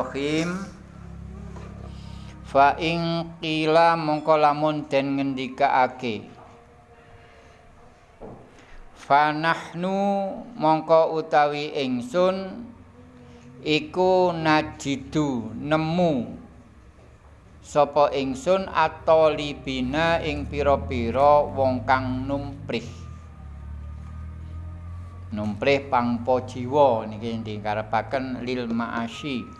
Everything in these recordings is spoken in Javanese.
Bismillahirrahmanirrahim. Fa ing qila mongko lamun den ngendikaake Fa nahnu mongko utawi ingsun iku najidu nemu sapa ingsun atolibina ing pira-pira wong kang numprih. Numprih pangpo jiwa niki dikarepaken lil ma'asyi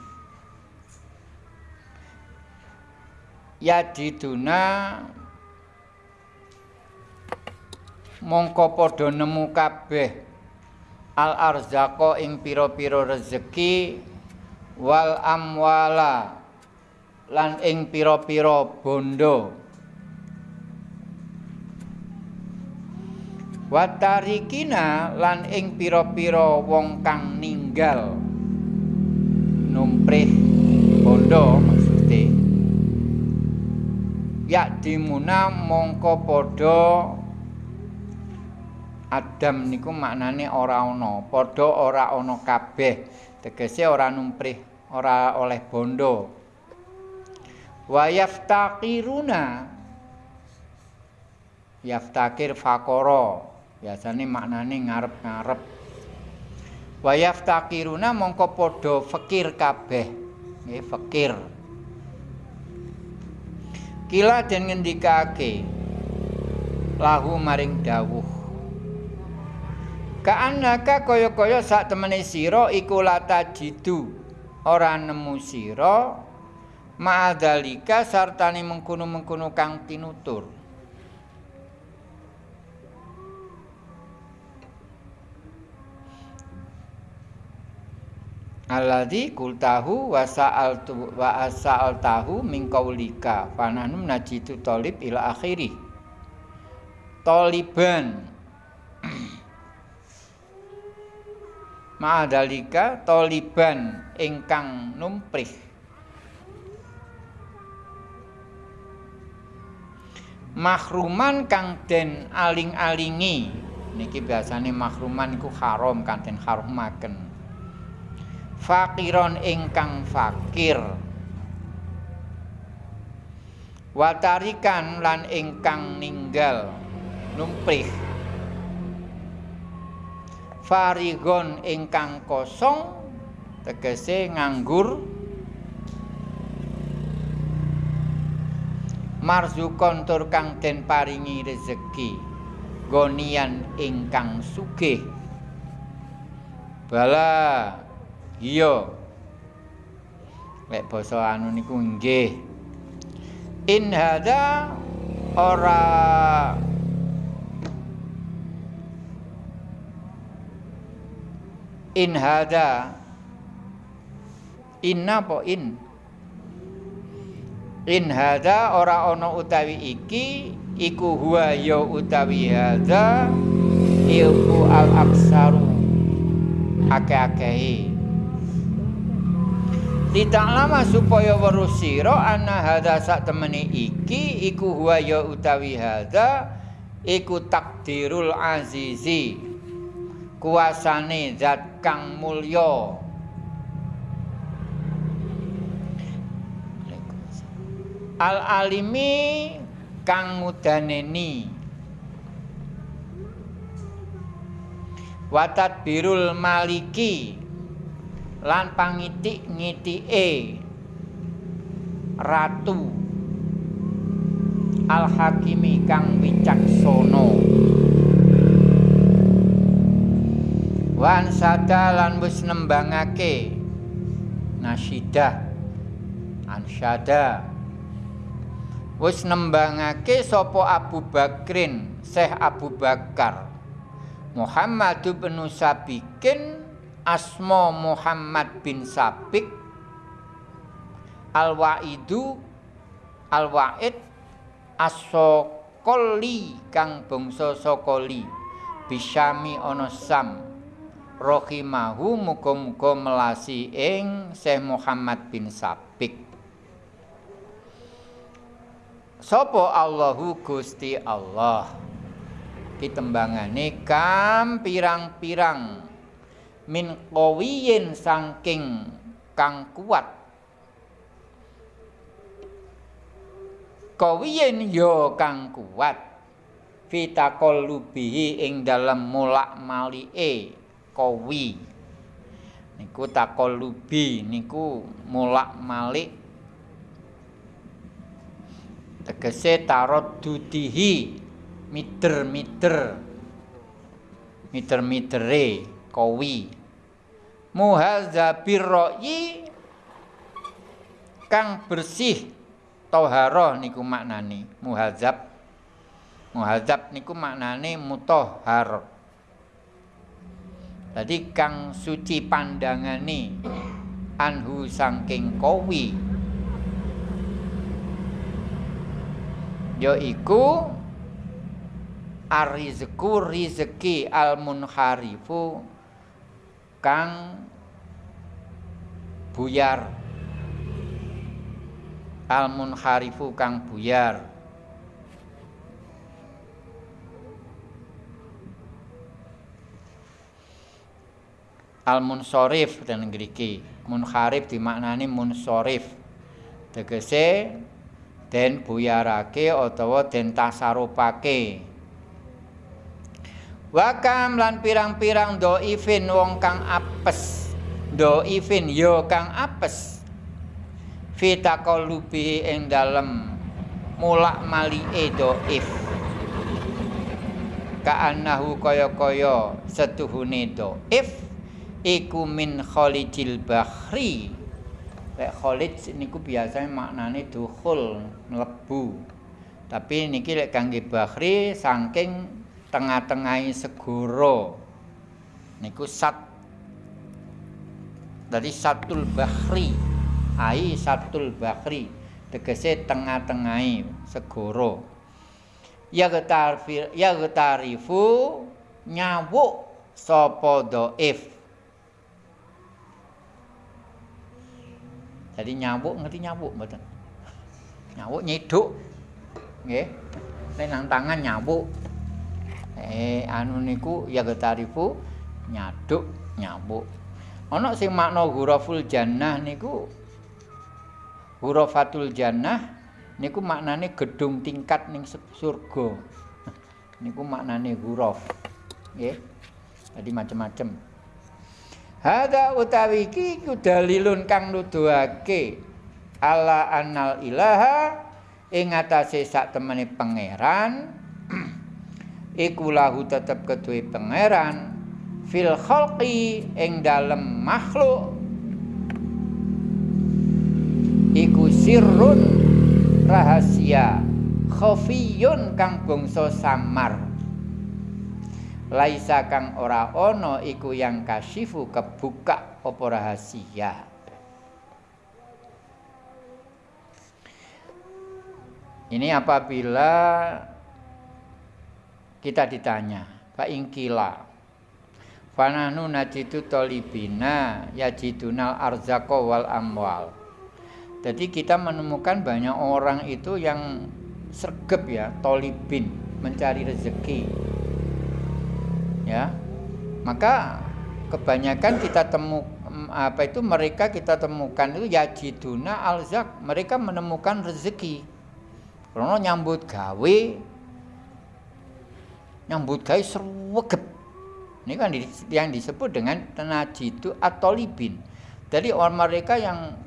yadiduna mongko padha nemu kabeh al arzaqa ing pira-pira rezeki wal amwala lan ing pira-pira bondo. Watarikina lan ing pira-pira wong kang ninggal. Numprih bondo ya dimuna mongko padha Adam niku maknane ora ana padha ora ana kabeh. Tegese ora numprih ora oleh bondo. Wa yaftaqiruna yaftakir fakoro biasane maknane ngarep-ngarep. Wa yaftaqiruna mongko padha fakir kabeh nggih fakir kila den ngendikake? Lahu maring dawuh. Kaanaka kaya-kaya sak temene sira iku lata jidu ora nemu sira ma'adzalika sartane mengkono-mengkono kang tinutur alladzi qultahu wa sa'altu wa as'altahu min qaulika. Fanahnu najitu talib ila akhiri taliban ma'adalika taliban ingkang numprih. Mahruman kang den aling-alingi. Niki biasane mahruman iku haram kang den harumaken fakiron ingkang fakir. Watarikan lan ingkang ninggal. Numprih. Farigon ingkang kosong tegese nganggur. Marzukon tur kang den paringi rezeki. Gonian ingkang sugih. Bala iya. Lek basa anu niku nggih. In hada ora. In hada. Inna po in. In hada ora ana utawi iki iku huwa ya utawi hada ilmu al aksaru akeh-akehi Tidak lama supaya weruh sira ana hadza sak temene iki iku huwa ya utawi hadza iku takdirul azizi kuasane zat kang mulya. Al alimi kang mudaneni watat birul maliki lan pangitik ngitike ratu al hakimi kang wicaksana. Wan sada lan wis nembangake. Nasyidah ansyada wis nembangake sapa Abu Bakrin Syekh Abu Bakar. Muhammad bin Sabikin asma Muhammad bin Sabik Al-Waidu Al-Waid As-Sokoli kang bangsa Sokoli Bisyami ana Sam. Rohimahu muga-muga melasi ing Syekh Muhammad bin Sabik. Sopo Allahu Gusti Allah? Ditembangane kam pirang-pirang min qawiyyin sangking kang kuat. Qawiyyin ya kang kuat. Fitaqallubihi ing dalem mulak malike qawi. Niku taqallubi niku mulak malik. Tegese tarot dudihi mider-mider. Mider-midere kowi muhadzabir ra'yi kang bersih toharoh niku maknane muhazab. Muhazab niku maknane mutahhar. Jadi kang suci pandangane anhu saking kawi. Yaiku arizku rizki al munharifu kang buyar. Al munharifu kang buyar. Al munsorif dan ngriki munharif dimaknani munsorif. Tegese den buyarake utawa den tasarupake Wakam lan pirang-pirang doifin wong kang apes. Doifin yo kang apes. Fitaqallubi ing dalem. Mulak malike dhaif ka'annahu kaya-kaya setuhune dhaif iku min khalijil bahri lek khalij niku biasanya maknane dukhul mlebu. Tapi niki lek kangge bahri saking tengah-tengahi segoro niku sat. Dari satul bahri ai satul bakri tegese tengah-tengahi segoro ya getarifu nyawuk sapa dhaif jadi nyawuk ngerti nyawuk mboten? Nyawuk nyiduk nggih. Nek nang tangan nyawuk eh anu niku ya getarifu nyaduk nyawuk ana sing makna huruful jannah niku Hurafatul jannah niku maknane gedung tingkat ning surga. niku maknane huruf. Nggih. Jadi macam-macam. Hada utawi iki dalilun kang nuduhake ala annal ilaha ing atase sak temene pangeran iku lahu tetep keduwe pangeran. Fil khalqi ing dalem makhluk. Iku sirrun rahasia khafiyun kang bangsa samar. Laisa kang ora ana iku yang kasifu kebuka apa rahasia. Ini apabila kita ditanya fa ingkila fananu najitu tolibina yajidunal arzaqo wal amwal Jadi kita menemukan banyak orang itu yang sergap ya, tolibin, mencari rezeki. Ya. Maka kebanyakan kita temu apa itu mereka kita temukan itu yajiduna alzak, mereka menemukan rezeki. Karena nyambut gawe nyambut gawe serwegep. Ini kan yang disebut dengan tenajidu atau libin. Jadi orang mereka yang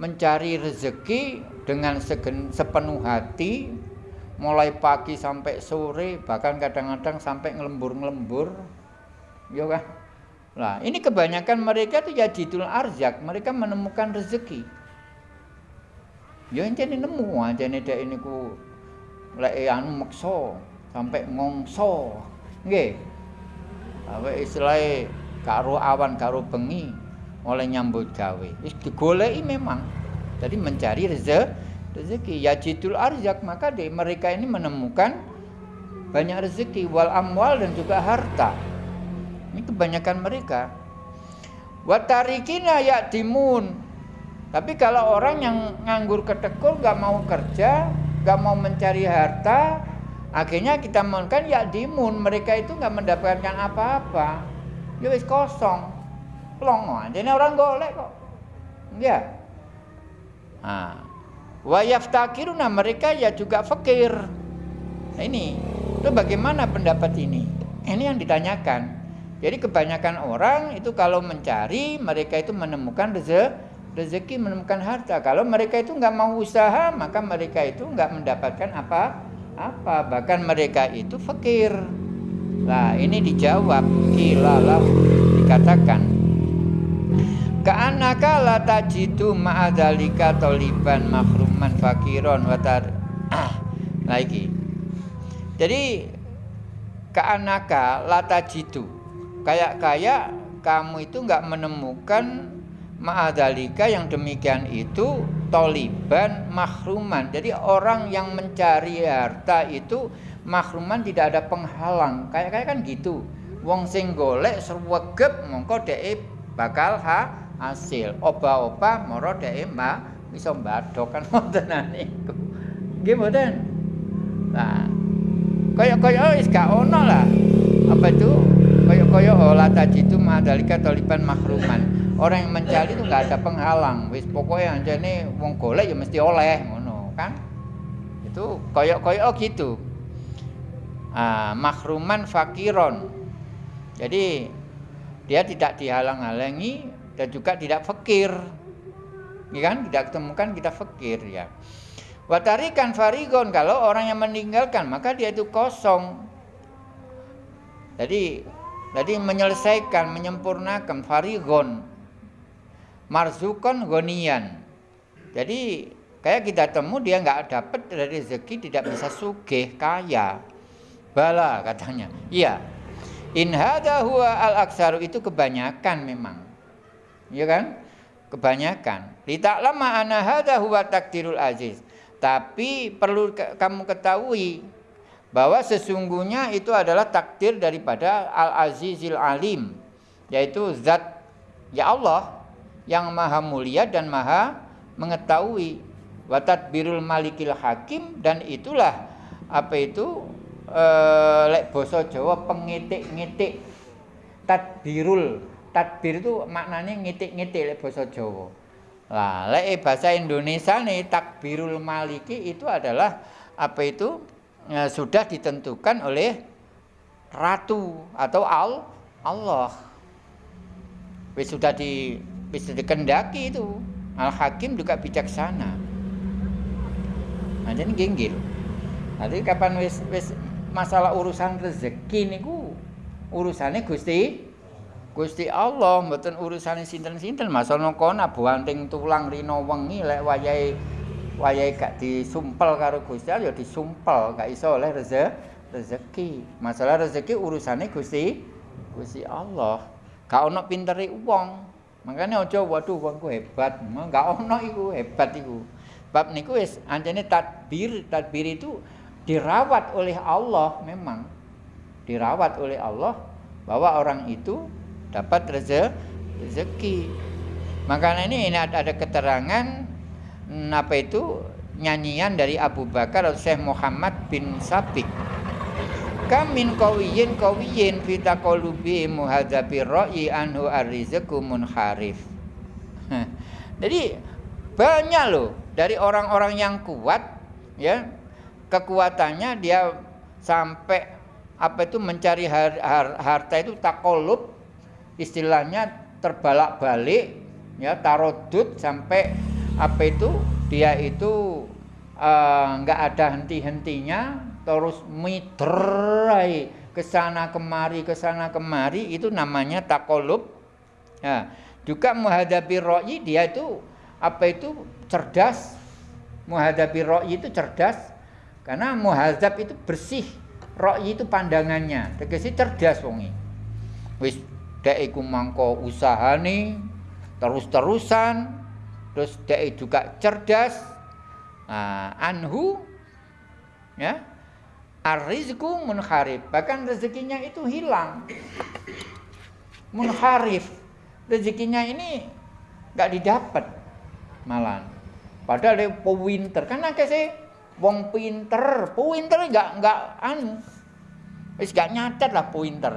mencari rezeki dengan segen, sepenuh hati mulai pagi sampai sore bahkan kadang-kadang sampai ngelembur-ngelembur ya kan lah ini kebanyakan mereka itu ya jidul arzak mereka menemukan rezeki ya ini nemu dek ini ku lek anu makso sampai ngongso nggih apa istilahnya karo awan karo bengi oleh nyambut gawe. Wis digoleki memang. Jadi mencari rezeki, rezeki yajidul arzak maka deh mereka ini menemukan banyak rezeki wal amwal dan juga harta. Ini kebanyakan mereka. Watarikina ya timun. Tapi kalau orang yang nganggur ketekul gak mau kerja, gak mau mencari harta, akhirnya kita mohonkan ya dimun mereka itu nggak mendapatkan apa-apa. Ya wis kosong plong aja ini orang golek kok enggak nah Wa yaftakiruna mereka ya juga fakir. Nah ini, itu bagaimana pendapat ini? Ini yang ditanyakan. Jadi kebanyakan orang itu kalau mencari mereka itu menemukan rezeki, menemukan harta. Kalau mereka itu nggak mau usaha maka mereka itu nggak mendapatkan apa apa bahkan mereka itu fakir. Nah ini dijawab kilalah dikatakan Ka'anaka la tajidu ma'adhalika toliban mahruman fakiron watar ah, lagi. Jadi ka'anaka la tajidu kayak kayak kamu itu nggak menemukan ma'adhalika yang demikian itu toliban mahruman. Jadi orang yang mencari harta itu mahruman tidak ada penghalang. Kayak kayak kan gitu. Wong sing golek srewegep mongko dhek bakal ha hasil oba-oba moro dhek mbak bisa mbadok kan wonten niku nggih mboten nah kaya-kaya wis gak ono lah apa itu kaya-kaya olah tadi itu madalika taliban mahruman orang yang mencari itu nggak ada penghalang wis pokoknya anjane wong golek ya mesti oleh ngono kan itu kaya-kaya oh gitu ah, mahruman fakiron jadi dia tidak dihalang-halangi dan juga tidak fakir. Ya kan? Tidak temukan kita fakir ya. Watarikan farigon kalau orang yang meninggalkan maka dia itu kosong. Jadi jadi menyelesaikan, menyempurnakan farigon. Marzukon gonian. Jadi kayak kita temu dia nggak dapat dari rezeki tidak bisa sugih kaya. Bala katanya. Iya. In hadha huwa al aksaru itu kebanyakan memang ya kan? Kebanyakan. lama ana hadza huwa takdirul aziz. Tapi perlu kamu ketahui bahwa sesungguhnya itu adalah takdir daripada Al-Azizil Alim, yaitu zat ya Allah yang maha mulia dan maha mengetahui watat birul malikil hakim dan itulah apa itu e, lek boso Jawa pengitik-ngitik tadbirul tadbir itu maknanya ngitik-ngitik lek bahasa Jawa. Lah, lek bahasa Indonesia nih takbirul maliki itu adalah apa itu ya, sudah ditentukan oleh ratu atau al Allah. Sudah di wis dikendaki itu. Al Hakim juga bijaksana. Nah, jadi genggil. Nanti kapan wis wis masalah urusan rezeki niku urusannya Gusti Gusti Allah mboten urusane sinten-sinten masono kono buanting tulang rino wengi lek wayahe wayahe gak disumpel karo Gusti Allah ya disumpel gak iso oleh rezeki. Masalah rezeki urusane Gusti Gusti Allah. Gak ono pintere wong. Makanya aja waduh wongku hebat. Gak ono iku hebat iku. Bab niku wis anjene tadbir, tadbir itu dirawat oleh Allah memang. Dirawat oleh Allah bahwa orang itu dapat rezeki. Makanya ini, ini ada, keterangan hmm, apa itu nyanyian dari Abu Bakar Syekh Muhammad bin Sabik. Kamin kawiyin kawiyin fita kolubi muhadzabi ra'yi anhu arrizqu munharif. Jadi banyak loh dari orang-orang yang kuat ya kekuatannya dia sampai apa itu mencari har, har, harta itu takolub istilahnya terbalak-balik ya tarodut sampai apa itu dia itu eh, nggak uh, ada henti-hentinya terus mitrai ke sana kemari ke sana kemari itu namanya takolub ya juga muhadabi ro'i dia itu apa itu? Cerdas. Muhadabi ro'i itu cerdas. Karena muhadab itu bersih. Ro'i itu pandangannya. Tegesi cerdas wongi wis dek iku mangko usahane terus-terusan. Terus dek juga cerdas. Nah, anhu ya arizku munharif bahkan rezekinya itu hilang. Munharif rezekinya ini nggak didapat malan padahal dia pewinter. Karena sih wong pinter. Pewinter nggak nggak anu. Wis gak nyatet lah pinter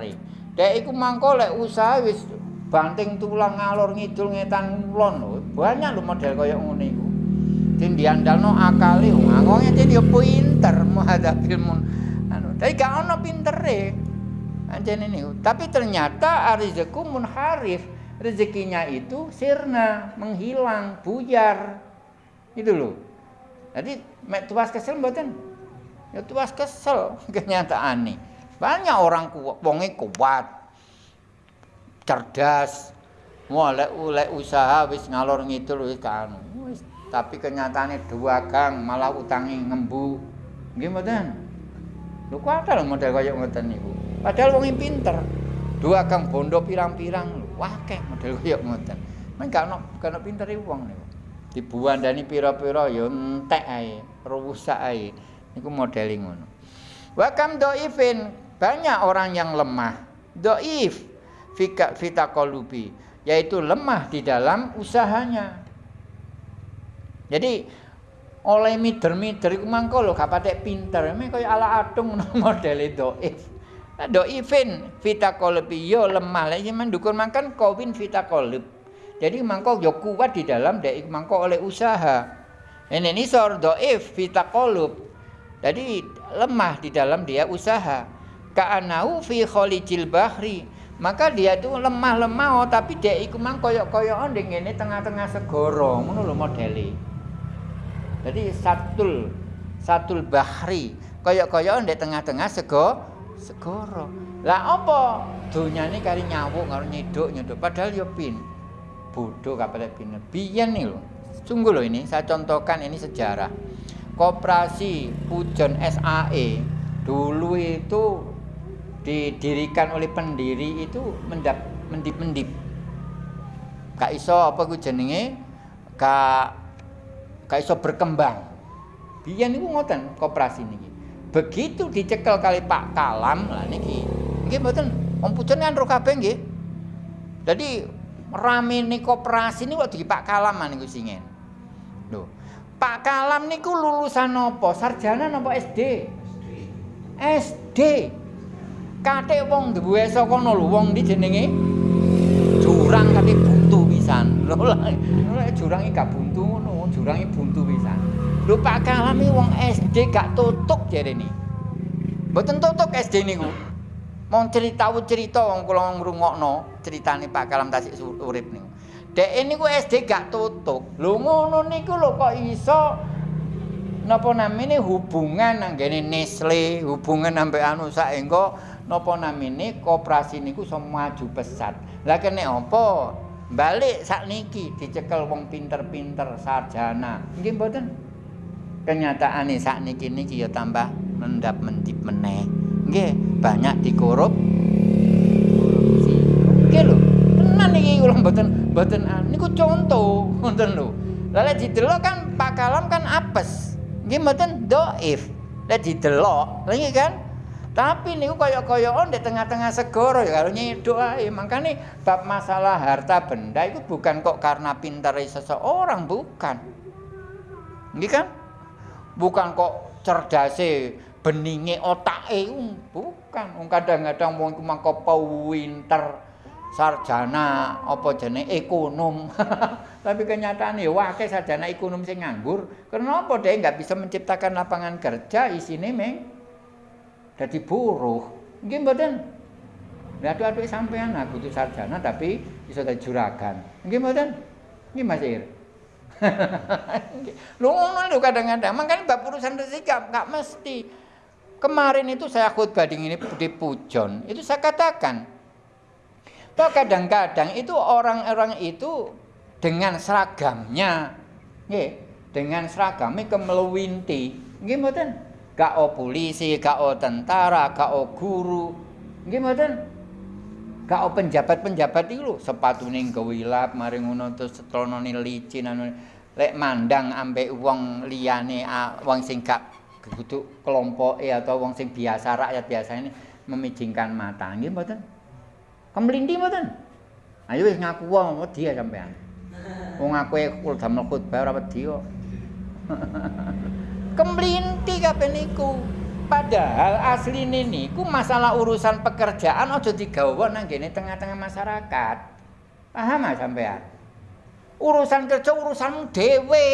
Dek iku mangko lek usaha wis banting tulang ngalor ngidul ngetan kulon lho. Banyak lho model kaya ngene. Sing diandalno akale wong yen yo pinter muhadzabil mun anu. Tapi gak ono pintere. Anjene niku. Tapi ternyata arizeku munharif. Rezekinya itu sirna, menghilang, buyar. Itu loh. Jadi mek tuas kesel mboten? Ya tuas kesel kenyataan nih. Banyak orang kuat, wonge kuat. Cerdas. Mulai ulek usaha wis ngalor ngidul wis kan. Wis tapi kenyataannya dua gang malah utangi ngembu. Mboten? Lho kok ada model kaya ngoten niku? Padahal wong pinter. Dua gang bondo pirang-pirang lho. Wakeh model kaya ngoten. Men gak ono gak ono pintere wong niku. Dibuandani pira-pira ya entek ae rusak ae. Niku model ngono. Wa kam dhaifin banyak orang yang lemah. Dhaif fika fitaqalubi yaitu lemah di dalam usahanya Jadi oleh mider-mider iku mangko lho gak pinter. Mek kaya ala adung modele dhaif. Dhaifin vita qalbi yo lemah lek mendukun makan kawin vita qalb. Jadi mangko yo kuat di dalam dek mangko oleh usaha. Ini ini sor dhaif vita qalb. Jadi lemah di dalam dia usaha. Ka'anau fi khalijil bahri. Maka dia itu lemah-lemah oh, tapi dia iku mang koyok-koyokan ning ngene tengah-tengah segara. Ngono lho. Jadi satul satul bahri kaya-kaya ndek tengah-tengah sego segoro. Lah apa donyane kari nyawuk karo nyeduk nyeduk padahal ya pin. Bodoh kapal pin. Biyen nih lho. Sungguh loh ini saya contohkan ini sejarah. Koperasi Pujon SAE dulu itu didirikan oleh pendiri itu mendap mendip-mendip. Kak iso apa ku jenenge? Kak gak iso berkembang. Biyen niku ngoten koperasi niki. Begitu dicekel kali Pak Kalam lah niki. Nggih mboten Om Pujon kan ro kabeh nggih. Dadi rame nih koperasi ini waktu Pak Kalam niku singen. Lho. Pak Kalam niku lulusan apa? Sarjana napa SD? SD. Kate wong duwe saka kono lho wong di jenenge jurang kate buntu pisan. Lho lek jurang iki gak buntu ngono. jurang buntu pisan. Lho Pak Kalam wong SD gak tutuk jarene. Mboten tutuk SD niku. Mau cerita cerita wong kula ngrungokno critane Pak Kalam tasik urip niku. Dek niku SD gak tutuk. Lho ngono niku lho kok iso napa namine hubungan nanggene Nestle, hubungan sampai anu saengko napa namine koperasi niku iso maju pesat. Lah kene apa? Balik sakniki dicekel wong pinter-pinter sarjana. Nggih mboten? Kenyataane sakniki niki ya tambah mendap-mendip meneh. Nggih banyak dikorup. Nggih lho tenan iki kula mboten mboten niku contoh ngoten lho. Lha didelok kan Pak Kalam kan apes. Nggih mboten? Dhaif lha didelok lha kan Tapi niku kaya-kayaan di tengah-tengah segoro ya karo nyedok ae. Makane bab masalah harta benda itu bukan kok karena pintar seseorang, bukan. Nggih kan? Bukan kok cerdase beninge otake, bukan. Wong kadang-kadang wong iku mangko pinter sarjana apa jenenge ekonom. Tapi kenyataan ya wakil sarjana ekonom sing nganggur. Kenapa dia nggak bisa menciptakan lapangan kerja isine meng dadi buruh. Nggih mboten. Lah aduh-aduh sampean aku itu sarjana tapi iso dadi juragan. Nggih mboten? Nggih Mas Ir. Lu ngono lho kadang-kadang. Makanya bab urusan rezeki enggak mesti. Kemarin itu saya khutbah di ini di Pujon, itu saya katakan Toh kadang-kadang itu orang-orang itu dengan seragamnya, nggih, dengan seragamnya kemeluwinti. Nggih mboten? Gak o polisi, gak o tentara, gak o guru. Mboten? Gak o penjabat-penjabat iki lho, sepatune gewilap mari ngono terus celonane licin anu lek mandang ambek wong liyane wong sing gak kudu kelompoke atau wong sing biasa rakyat biasa ini memijingkan mata. Nggih mboten? Kemlindi mboten? Ayo wis ngaku wong wedi sampean. Wong aku kul damel khutbah ora wedi kok. kemlinti kabeh niku. Padahal asli niku masalah urusan pekerjaan aja digawa nang tengah-tengah masyarakat. Paham ah sampean? Urusan kerja urusan dhewe.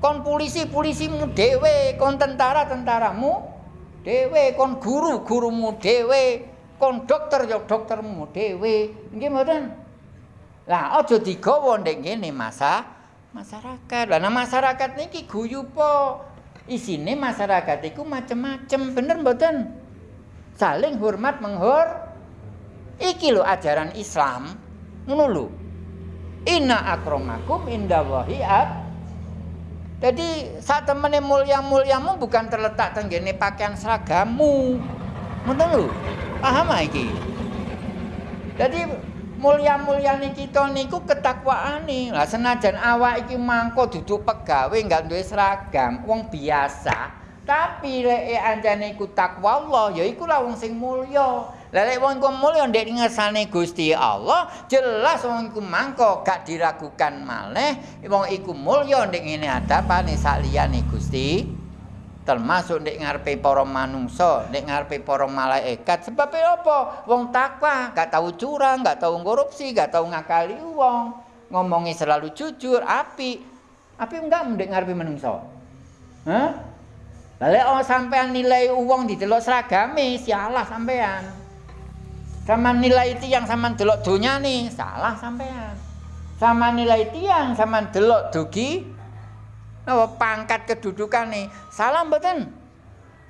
kon polisi polisimu dhewe kon tentara tentaramu dhewe kon guru gurumu dhewe kon dokter ya doktermu dhewe nggih mboten lah aja digawa ndek ngene masa masyarakat lah nah masyarakat niki guyu po isine masyarakat iku macem-macem bener mboten saling hormat menghor iki lho ajaran Islam ngono lho inna akramakum indallahi at Jadi saat temene mulia-mulyamu bukan terletak tenggene pakaian seragammu. Ngoten lho. Paham iki? Jadi mulia-mulyane kita niku ketakwaane. Lah senajan awak iki mangko duduk pegawe enggak duwe seragam, wong biasa. Tapi lek anjane iku takwa Allah, ya iku lah wong sing mulya. Lah lek wong iku mulya ndek ngersane Gusti Allah, jelas wong iku mangko gak diragukan malih wong iku mulya ndek ngene adapane sak liyane Gusti. Termasuk ndek ngarepe para manungsa, ndek ngarepe para malaikat. Sebab apa? Wong takwa, gak tahu curang, gak tahu korupsi, gak tahu ngakali wong. Ngomongi selalu jujur, api. Api enggak ndek ngarepe manungsa. Hah? Lalu oh sampean nilai uang di delok seragame, sialah sampean. Sama nilai tiang sama delok dunia nih, salah sampean. Sama nilai tiang sama delok dugi apa pangkat kedudukan nih, salah mboten?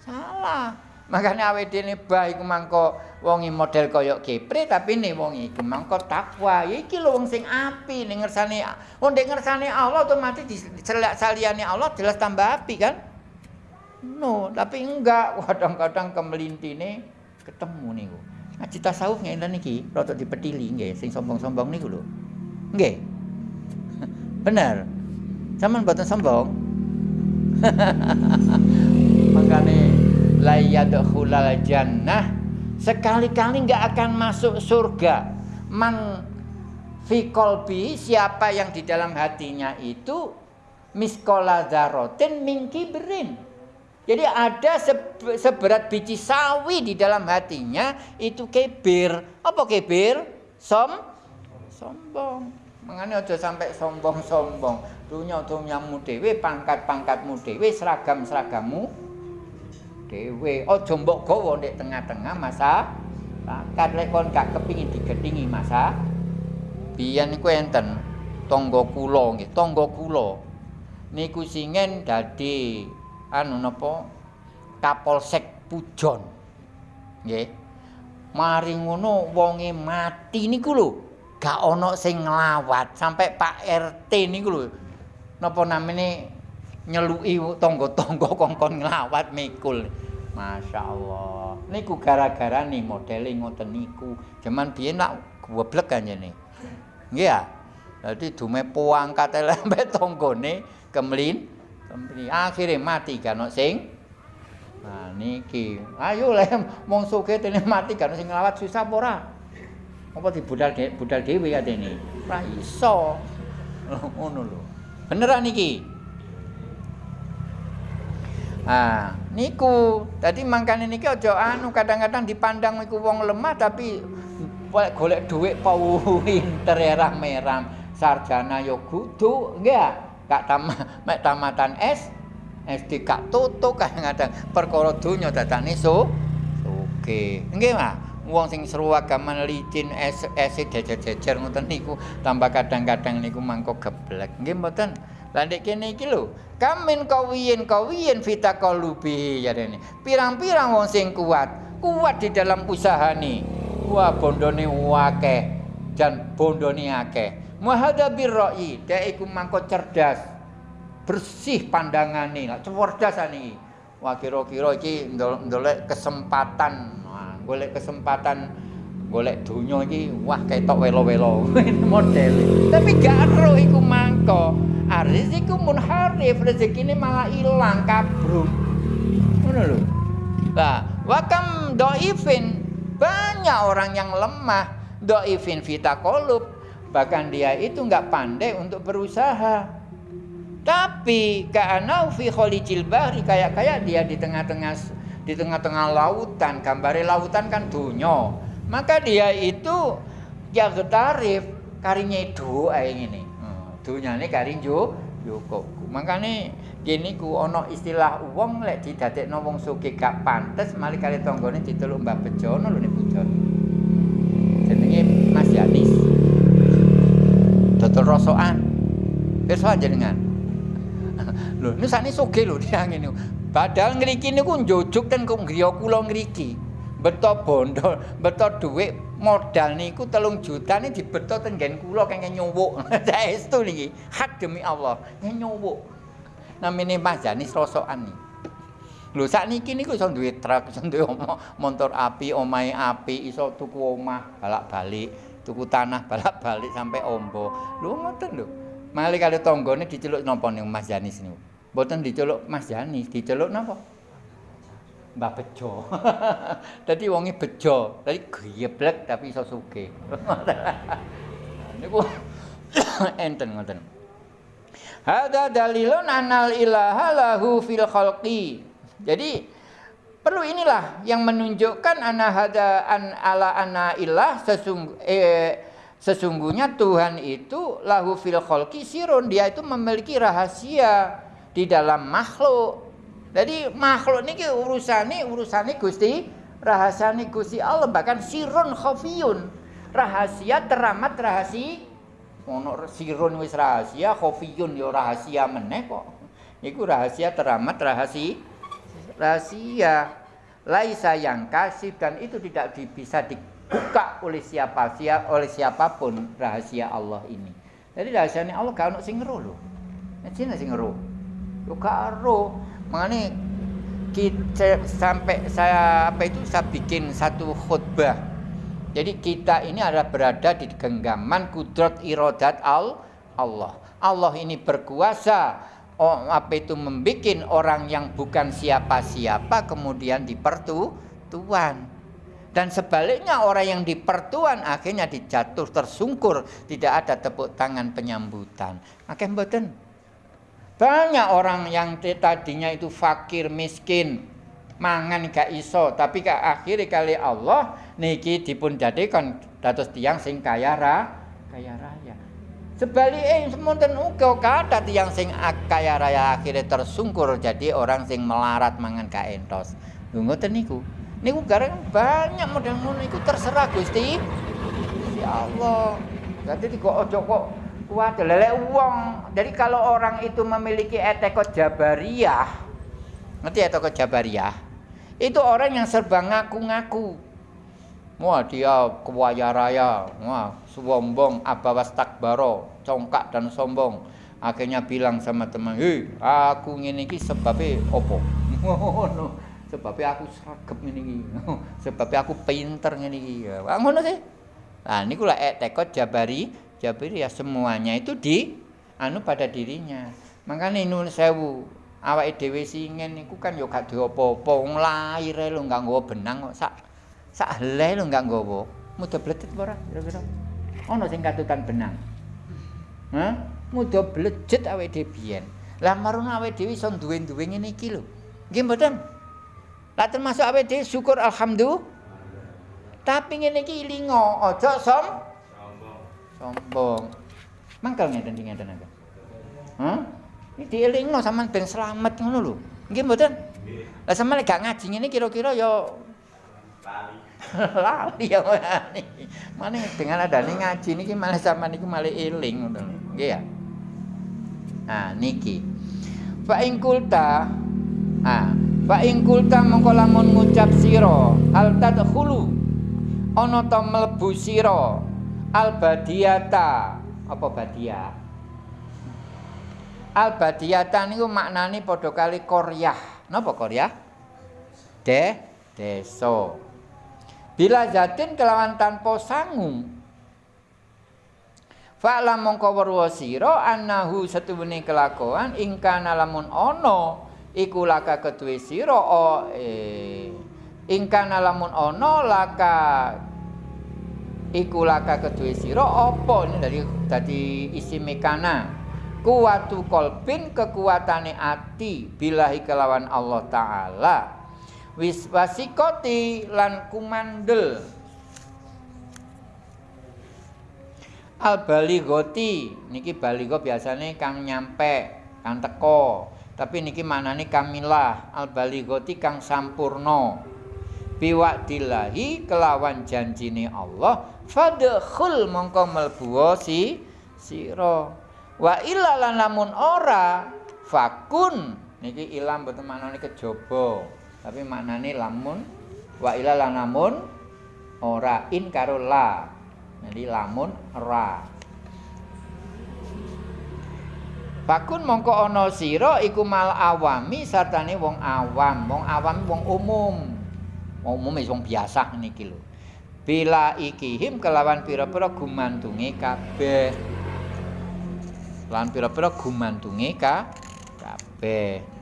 Salah. Makanya awake dhewe bah iku mangko wong model kaya kepre tapi nih wong iku mangko takwa. Iki lho wong sing api ning ngersane. Wong ning ngersane Allah otomatis dicelak saliyane Allah jelas tambah api kan? No, tapi enggak kadang-kadang kemelintine ketemu niku. Ngaji tasawuf ngenten iki rada dipetili nggih sing sombong-sombong niku lho. Nggih. Bener. Saman mboten sombong. La yadkhulal jannah sekali-kali enggak akan masuk surga. Man fi qalbi siapa yang di dalam hatinya itu miskola dzarratin min kibrin Jadi ada seberat biji sawi di dalam hatinya itu kebir. Apa kebir? Som sombong. Mengani aja sampai sombong-sombong. Dunya dunyamu dhewe, pangkat-pangkatmu dhewe, seragam-seragammu dhewe. Aja mbok gawa ndek tengah-tengah masa pangkat lek kon gak kepingin digedingi masa. Biyen niku enten tangga kula nggih, tangga kula. Niku singen dadi anu napa Kapolsek Pujon. Nggih. Mari ngono wonge mati niku lho, gak ana sing nglawat sampai Pak RT niku lho. Napa namine nyeluki tangga-tangga kongkon nglawat mikul. Masya Allah. Niku gara-gara nih modele ngoten niku. Jaman biyen nak goblek kanjene. Nggih ya. Dadi dume poangkat lembe tanggane kemlin Kempri akhire mati kan sing Nah niki, ayo le mong suge tene mati kan sing nglawat susah apa ora? Apa dibudal budal dhewe katene? Ora iso. Ngono lho. Beneran niki. Ah, niku. Dadi mangkane niki aja anu kadang-kadang dipandang iku wong lemah tapi golek dhuwit pinter merah-merah sarjana yo kudu, nggih kak tam mek tamatan S SD kak tutu kadang-kadang perkara donya dadane so oke nggih mah wong sing seru agama licin es es jejer-jejer ngoten niku tambah kadang-kadang niku mangko geblek. Nggih mboten? Lah ndek kene iki lho kamin kawiyen kawiyen fita kalubi ya dene. Pirang-pirang wong sing kuat kuat di dalam usaha nih wah bondone akeh dan bondone akeh. Muhada birra'i, dek iku mangko cerdas. Bersih pandangane, lah cerdas ani. Wah kira-kira iki ndolek kesempatan, nah, golek kesempatan golek donya iki wah ketok welo-welo model. Tapi gak ero iku mangko. Aris iku munharif, rezekine malah ilang kabruk. Ngono lho. Lah, wakam doifin banyak orang yang lemah doifin fita kolub bahkan dia itu nggak pandai untuk berusaha tapi ka'anau fi khalijil bahri kayak kayak dia di tengah-tengah di tengah-tengah lautan gambare lautan kan dunya maka dia itu ya getarif karinya itu aing ini dunya ini karin jo kok. Makane kene ku ana istilah wong lek didadekno wong sugih gak pantes mali kali tanggane diteluk Mbah Bejo ngono lho nek bujon. Jenenge Mas Yanis. Dodol rosokan. Pirsa jenengan. lho, ini sakne sugih lho dia ngene. Padahal ngriki niku njojuk ten kok griya kula ngriki. Beto bondo, beto dhuwit modal niku telung juta ini dibeto ten nggen kula kengke nyuwuk. Saestu niki. Hak demi Allah, nyuwuk. namine Mas Janis rosokan nih. Lho sakniki niku iso duwe truk, iso duwe motor api, omahe api, iso tuku omah balak-balik, tuku tanah balak-balik sampai ombo. Lho ngoten lho. Mali kali tanggane diceluk napa ning Mas Janis niku? Mboten diceluk Mas Janis, diceluk napa? Mbah Bejo. Dadi wonge bejo, dadi geblek tapi iso sugih. Niku enten ngoten. Hada dalilun anal ilaha lahu fil khalqi. Jadi perlu inilah yang menunjukkan ana hada an ala ana ilah sesung, eh, sesungguhnya Tuhan itu lahu fil khalqi sirun dia itu memiliki rahasia di dalam makhluk. Jadi makhluk ini urusannya urusannya Gusti rahasiane Gusti Allah bahkan sirun khafiyun. Rahasia teramat rahasia. Ono sirun wis rahasia khofiyun yo rahasia meneh kok. Iku rahasia teramat rahasia rahasia. Laisa yang kasih dan itu tidak bisa dibuka oleh siapa siapa oleh siapa pun rahasia Allah ini. Jadi rahasianya Allah gak ono sing ngeru lho. Cina sing yo gak ero mangane kita sampai saya apa itu saya bikin satu khutbah jadi kita ini adalah berada di genggaman kudrat irodat al Allah. Allah ini berkuasa oh, apa itu membuat orang yang bukan siapa-siapa kemudian dipertuan. Dan sebaliknya orang yang dipertuan akhirnya dijatuh tersungkur, tidak ada tepuk tangan penyambutan. Makanya mboten. Banyak orang yang tadinya itu fakir, miskin, mangan gak iso, tapi ke akhir kali Allah niki dipun jadikan dados tiang sing kaya ra, kaya raya. Sebaliknya semonten uga kata tiang sing kaya raya akhirnya tersungkur jadi orang sing melarat mangan ka entos. Ngoten niku. Niku garang banyak model ngono niku terserah Gusti. Ya Allah. Jadi kok ojo kok kuat lele uang. Jadi kalau orang itu memiliki etekot jabariyah, ngerti etekot jabariyah? Itu orang yang serba ngaku-ngaku. Wah dia kewaya raya, wah sombong, abawas takbaro, congkak dan sombong. Akhirnya bilang sama teman, hei aku ngene iki sebabnya opo? Sebabnya aku seragam iki. sebabnya aku pinter. Wah ngono sih. Nah ini kula tekot jabari, jabari ya semuanya itu di anu pada dirinya. Makanya ini sewu awake dhewe singen niku kan yo gak diopo-opo, wong lair lho enggak nggawa benang kok sak sak helai lho enggak nggawa. Mudah bledet apa ora kira-kira? Ono sing katutan benang. Hah? Mudah awake dhewe biyen. Lah marung iso duwe-duwe ngene iki lho. Nggih mboten? Lah termasuk awake dhewe syukur alhamdulillah. Tapi ngene iki ilingo, aja som sombong. Mangkal ngeten ngeten ngeten. Hah? Iki dielingno sampean ben slamet ngono lho. Nggih mboten? Lah sampean gak ngaji ngene kira-kira ya lali ya mana dengan ada nih ngaji niki malah sama niku malah eling ngono nggih ya nah niki fa ing kulta ah fa ing kulta mongko lamun ngucap sira al tadkhulu ana ta mlebu sira al badiyata apa badia? Al badiyata niku maknane padha kali koryah. Napa koryah? De desa Bila zatin kelawan tanpa sangu. Fa'la mongko weruh sira annahu setuwene kelakuan ingkana lamun ana iku laka keduwe sira o eh ingkana lamun ana laka iku laka keduwe sira apa dari dadi isi mekana. Kuwatu kolbin kekuatane ati bilahi kelawan Allah taala. Wis wasikoti lan kumandel. Al balighati niki baligha biasane kang nyampe kang teko. Tapi niki maknane kamilah al balighati kang sampurna. Biwadillahi kelawan janjine Allah fadkhul mongko mlebu si sira. Wa illa lamun ora fakun. Niki ilam betul maknane kejaba tapi maknane lamun. Wa illa lamun ora in karo la. Jadi lamun ra. Bakun mongko ana sira iku mal awami sartane wong awam, wong awam wong umum. Wong umum wong biasa niki lho. Bila ikihim kelawan pira-pira gumantunge kabeh. Lan pira-pira gumantunge ka kabeh.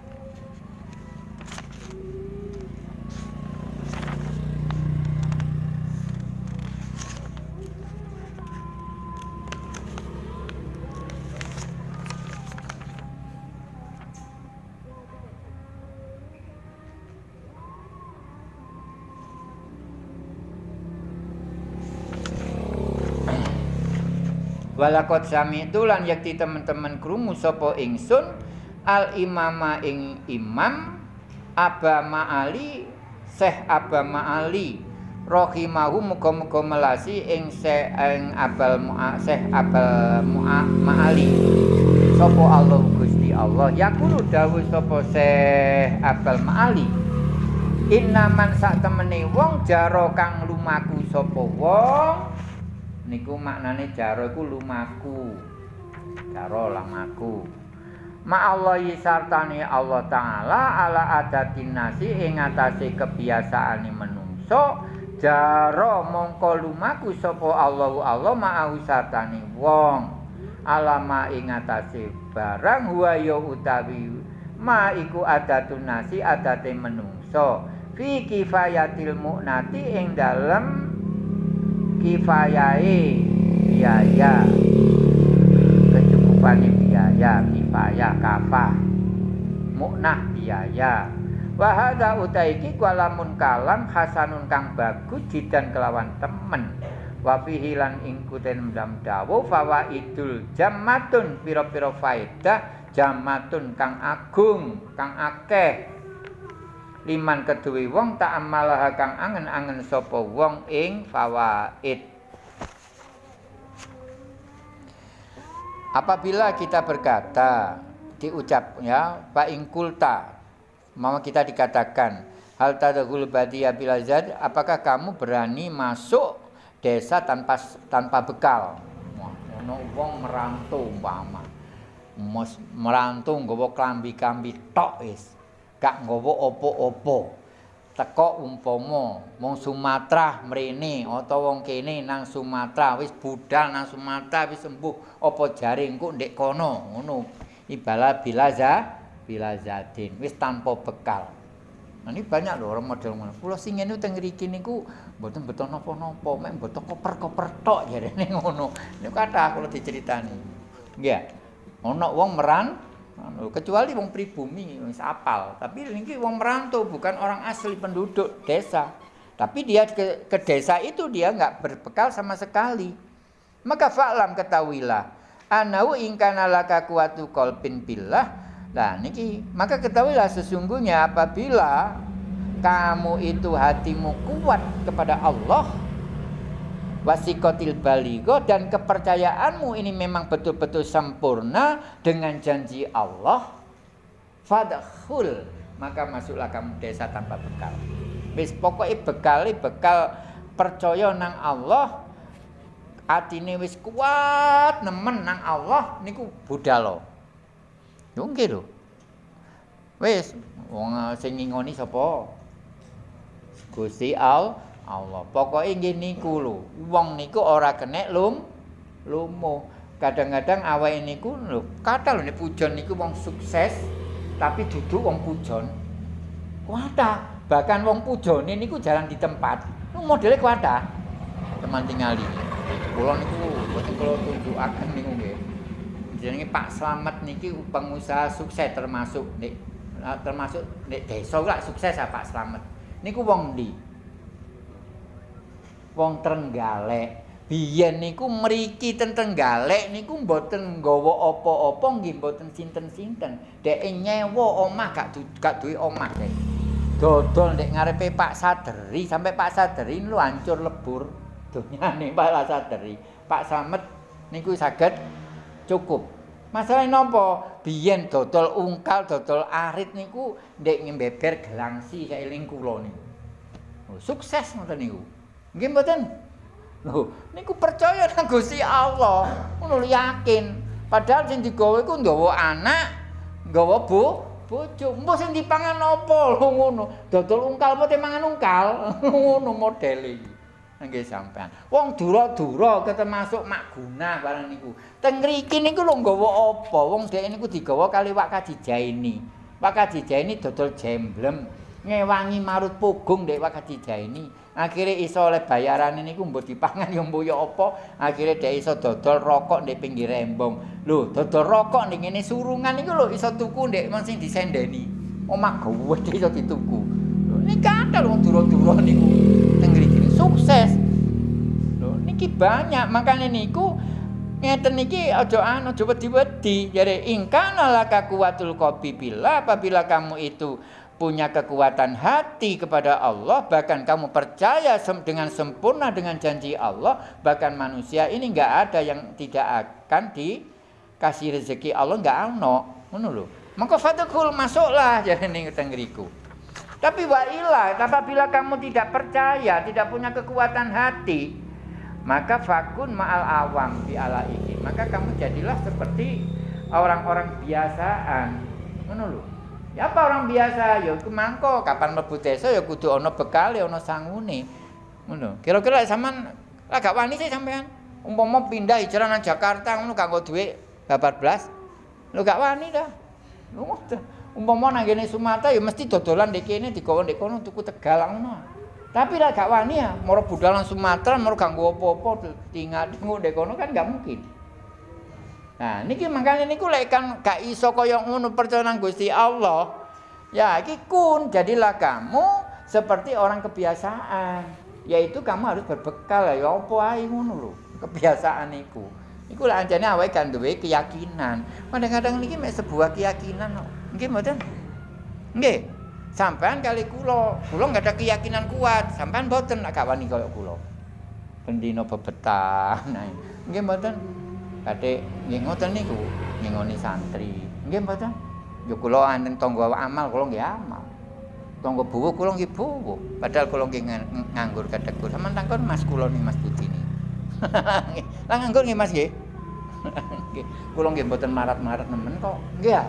Walakot sami itu lan yakti teman-teman krungu sapa ingsun al imama ing imam Aba Ma'ali Syekh Aba Ma'ali rahimahu muga-muga melasi ing ing Abal Mu'a Syekh Abal Mu'a Ma'ali. Sapa Allah Gusti Allah. Yakulu dawuh sapa Syekh Abal Ma'ali. Innaman sak temene wong jaro kang lumaku sapa wong niku maknane jaro iku lumaku. Jaro lamaku. Ma Allah sartane Allah taala ala adatin nasi ing atase kebiasaane menungso jaro mongko lumaku sapa Allah Allah ma sartane wong. Alama ing atase barang huwa utawi ma iku adatun nasi adate menungso. Fi kifayatil mu'nati ing dalem kifayai biaya. Kecukupan biaya kifayah kafah. Muknah biaya. Wahada utaiki kualamun kalam hasanun kang bagus jidan kelawan temen. Wafihi lan ingkuten mdam dawu fawa idul jamatun piro-piro faedah jamatun kang agung kang akeh liman keduwe wong tak amalah kang angen-angen sapa wong ing fawaid. Apabila kita berkata diucap ya fa ing kulta mau kita dikatakan hal tadhul badiya bilazad apakah kamu berani masuk desa tanpa tanpa bekal? Ono wong merantau umpama. Merantau nggawa klambi-klambi tok is gak nggawa opo-opo. Teko umpama wong Sumatera mrene utawa wong kene nang Sumatera wis budal nang Sumatera wis sembuh apa jare engko ndek kono ngono. Ibala bilaza bilazadin wis tanpa bekal. Nah, ini banyak loh orang model ngono. Kula sing ngene teng mriki niku mboten beto napa-napa, mek mboten koper-koper tok jarene ngono. Niku kathah kula diceritani. Nggih. Ana wong meran anu kecuali wong pribumi wis apal. Tapi ini wong merantau bukan orang asli penduduk desa. Tapi dia ke, ke desa itu dia nggak berbekal sama sekali. Maka fa'lam ketahuilah anau ingkana laka kuatu kolpin billah. Nah niki maka ketahuilah sesungguhnya apabila kamu itu hatimu kuat kepada Allah wasikotil baligo dan kepercayaanmu ini memang betul-betul sempurna dengan janji Allah. Fadkhul maka masuklah kamu desa tanpa bekal. Wis pokoknya bekal bekal percaya nang Allah atine wis kuat nemen nang Allah niku budal yo nggih lho. Wis wong sing ngingoni sapa? Gusti Allah Allah. Pokoke nggih niku lho. Wong niku ora kenek lum lumo. Kadang-kadang awake niku lho, kata lho nek pujon niku wong sukses tapi duduk wong pujon. Kuwata. Bahkan wong pujone niku jalan di tempat. Lu modele kuwata. Teman tingali. Kula niku boten kula tunjukaken niku nggih. Jenenge Pak Slamet niki pengusaha sukses termasuk nek termasuk nek desa lah sukses ya Pak Slamet. Niku wong ndi? Wong Trenggalek. biyen niku mriki ten Tenggalek niku mboten nggawa apa-apa nggih mboten sinten-sinten. Deke nyewa omah gak gak duwe omah dek. Dodol ndek ngarepe Pak Saderi sampai Pak Saderi lu hancur lebur donyane Pak Saderi. Pak Slamet niku saged cukup. Masalah napa? Biyen dodol ungkal, dodol arit niku ndek ngembeber gelangsi saeling kula niku. Oh, sukses ngoten niku. Nggih mboten? Lho, niku percaya nang Gusti Allah. Ngono yakin. Padahal sing digawe iku nggawa anak, nggawa bu, bojo. Mbok sing dipangan apa lho ngono. Dodol ungkal apa mangan ungkal. ngono modele. Nggih sampean. Wong dura-dura ketemasuk mak guna barang niku. Teng mriki niku lho nggawa apa? Wong dhek niku digawa kali Wak Kajijaini. Wak Kajijaini dodol jemblem. Ngewangi marut pugung ndek Wak Kajijaini. akhirnya iso oleh bayaran ini ku mbok dipangan yo mbok yo apa akhirnya dia iso dodol rokok di pinggir rembong. Lho dodol rokok ning ngene surungan iku lho iso tuku ndek wong sing disendeni. Omah gawe iso dituku. Lho ini kata wong duro-duro niku. Teng mriki sukses. Lho niki banyak. Makanya niku ngeten niki aja anu aja wedi-wedi. Jare ingkana laka kuwatul kopi bila apabila kamu itu punya kekuatan hati kepada Allah, bahkan kamu percaya dengan sempurna dengan janji Allah, bahkan manusia ini nggak ada yang tidak akan dikasih rezeki Allah nggak ano, lho. Maka fatukul masuklah jadi ning tenggeriku. Tapi wailah, apabila kamu tidak percaya, tidak punya kekuatan hati, maka fakun ma'al awam di ala ini. Maka kamu jadilah seperti orang-orang biasaan. Lho. Ya apa orang biasa ya iku mangko kapan mlebu desa ya kudu ana bekal ana sangune. Ngono. Kira-kira lek sampean lah gak wani sih sampean. Umpama pindah hijrah nang Jakarta ngono kanggo dhuwit babar blas. Lho gak wani dah. Ngono. Umpama nang kene Sumatera ya mesti dodolan ndek kene digawa ndek kono tuku Tegal ngono. Tapi lah gak wani ya, moro budal nang Sumatera moro ganggo apa-apa tinggal ndek kono kan gak mungkin. Nah, niki makanya niku lek kan gak iso kaya ngono percaya nang Gusti Allah. Ya, iki kun jadilah kamu seperti orang kebiasaan. Yaitu kamu harus berbekal ya apa ae ngono lho. Kebiasaan niku. Iku lek anjane awake kan duwe keyakinan. Kadang-kadang niki mek sebuah keyakinan kok. Nggih mboten? Nggih. Sampean kali kula, kula enggak ada keyakinan kuat. Sampean mboten gak wani kaya kula. Pendino bebetah. Nah, nggih mboten? Kadhe nggih ngoten niku ngingoni santri. Nggih mboten? Yo kula anten tangga amal kula nggih amal. Tangga buwu kula nggih buwu. Padahal kula nggih nganggur kadekur. Sampeyan takon Mas kula nih Mas Budi ni. Lah nganggur nggih Mas nggih. Nggih. Kula nggih mboten marat-marat nemen kok. Nggih ya.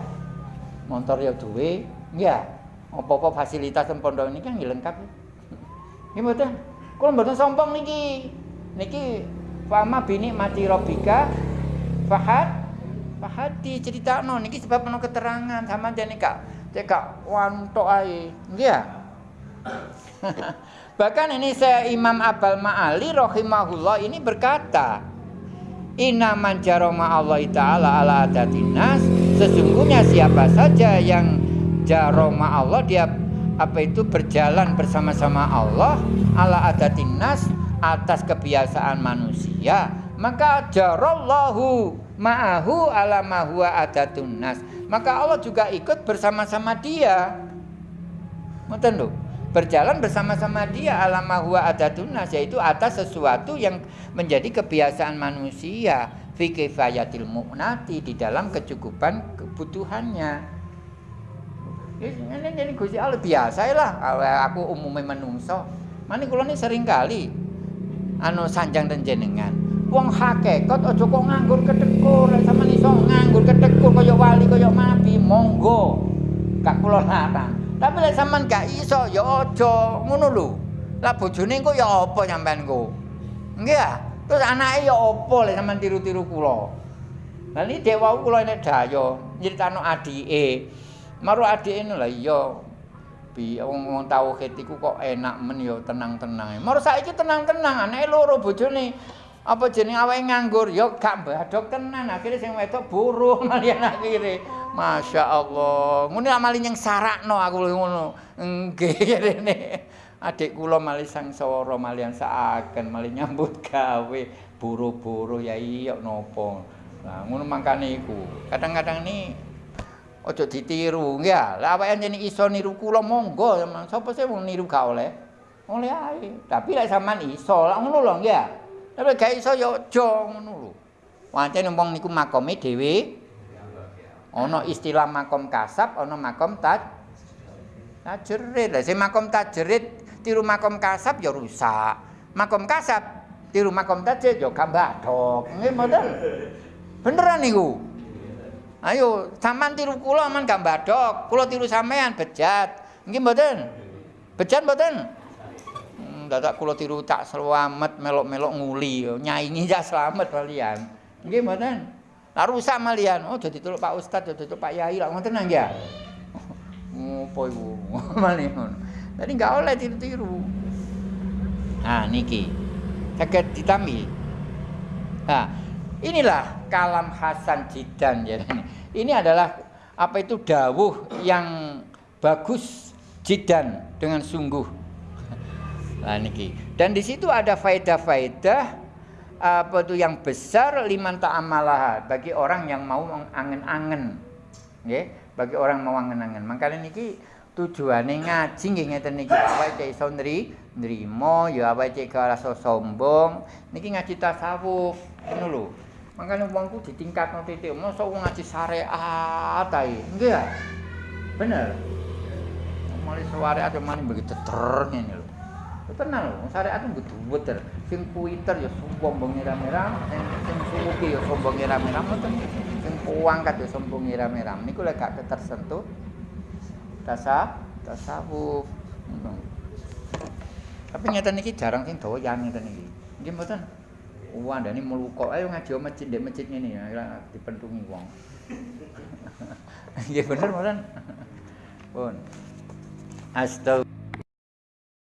Montor ya duwe, nggih ya. Apa-apa fasilitas ten pondok niki nggih lengkap. Nggih mboten. Kula mboten sombong niki. Niki Fama bini mati robika Fahad? Fahadi cerita no niki sebab penuh keterangan. Sama jane kak cekak wanto ai ya bahkan ini saya Imam Abal Ma'ali rahimahullah ini berkata Inna man jaroma Allah Ta'ala ala adatinas Sesungguhnya siapa saja yang jaroma Allah Dia apa itu berjalan bersama-sama Allah Ala adatinas atas kebiasaan manusia maka jarallahu ma'ahu ala ma huwa adatun nas. Maka Allah juga ikut bersama-sama dia. Ngoten lho. Berjalan bersama-sama dia ala ma huwa adatun nas yaitu atas sesuatu yang menjadi kebiasaan manusia fi kifayatil mu'nati di dalam kecukupan kebutuhannya. Ini jadi Gusti Allah biasa lah aku umumnya menungso. Mani kula ini sering kali anu sanjang dan jenengan wong hakikat aja kok nganggur ketekur sama iso nganggur ketekur kaya wali kaya nabi monggo. Gak kula larang. Tapi lek sampean gak iso ya aja. Ngono lho. Lah bojone kok ya apa sampean kok nggih ya terus anake ya apa lek sampean tiru-tiru kula? Lah iki dewa kula nek daya nyritano adike. Maru adike lha iya. Bi wong tauhid iku kok enak men ya tenang-tenang. Mar saiki tenang-tenang anake loro bojone apa jeneng awake nganggur? Ya gak badok tenan. Akhirnya sing wedok buruh malian akhire. Masya Allah. Ngono amali yang sarakno aku ngono. Nggih rene adik kula malih sangsara malian saaken malih nyambut gawe. Buru-buru ya iya napa? Nah ngono mangkane iku. Kadang-kadang ni ojo ditiru. Ya lah awake jenenge iso niru kula monggo. Sapa sih wong niru gak oleh? Oleh ae. Tapi lek sampean iso lah ngono lho ya tapi gak iso ya aja ngono lho wancene wong niku makome dhewe ana istilah makom kasab ana makom taj tajrid lah sing makom tajrid tiru makom kasab ya rusak. Makom kasab tiru makom tajid ya gambadok. Nggih mboten? Beneran niku. Ayo sampean tiru kula aman gambadok, kula tiru sampean bejat. Nggih mboten? Bejat mboten? Dadak kula tiru tak selamat melok-melok nguli nyaingi ya selamat kalian. Nggih mboten? Lah rusak malian. Oh jadi tuluk Pak Ustad, jadi tuluk Pak Yai lah ngoten nang ya. Ngopo iku? Malih ngono. Jadi nggak oleh tiru-tiru. Nah, niki. Saged ditambi. Nah, inilah kalam Hasan Jidan ya. Ini adalah apa itu dawuh yang bagus Jidan dengan sungguh. Nah, niki. Dan di situ ada faedah-faedah apa itu yang besar liman ta'amalah bagi orang yang mau angen-angen. Nggih, bagi orang mau angen-angen. Makanya niki tujuane ngaji nggih ngeten niki. Awake iso nrimo ya awake gak rasa sombong. Niki ngaji tasawuf ngono lho. Makane wongku ditingkatno titik mosok wong ngaji syariat ae. Nggih ya? Bener? Mulai syariat yo mani begitu ter ngene lho tenang lho syariat itu betul sing kuiter ya sombong merah-merah sing sing suki ya sombong merah-merah sing kuangkat ya sombong merah-merah niku lek gak tersentuh tasawuf tasawuf. Tapi nyata niki jarang sing yang nyata niki. Nggih mboten? Wandane mluko. Ayo ngaji masjid ndek masjid ngene ya dipentungi wong. Nggih bener mboten? Pun. Astagfirullah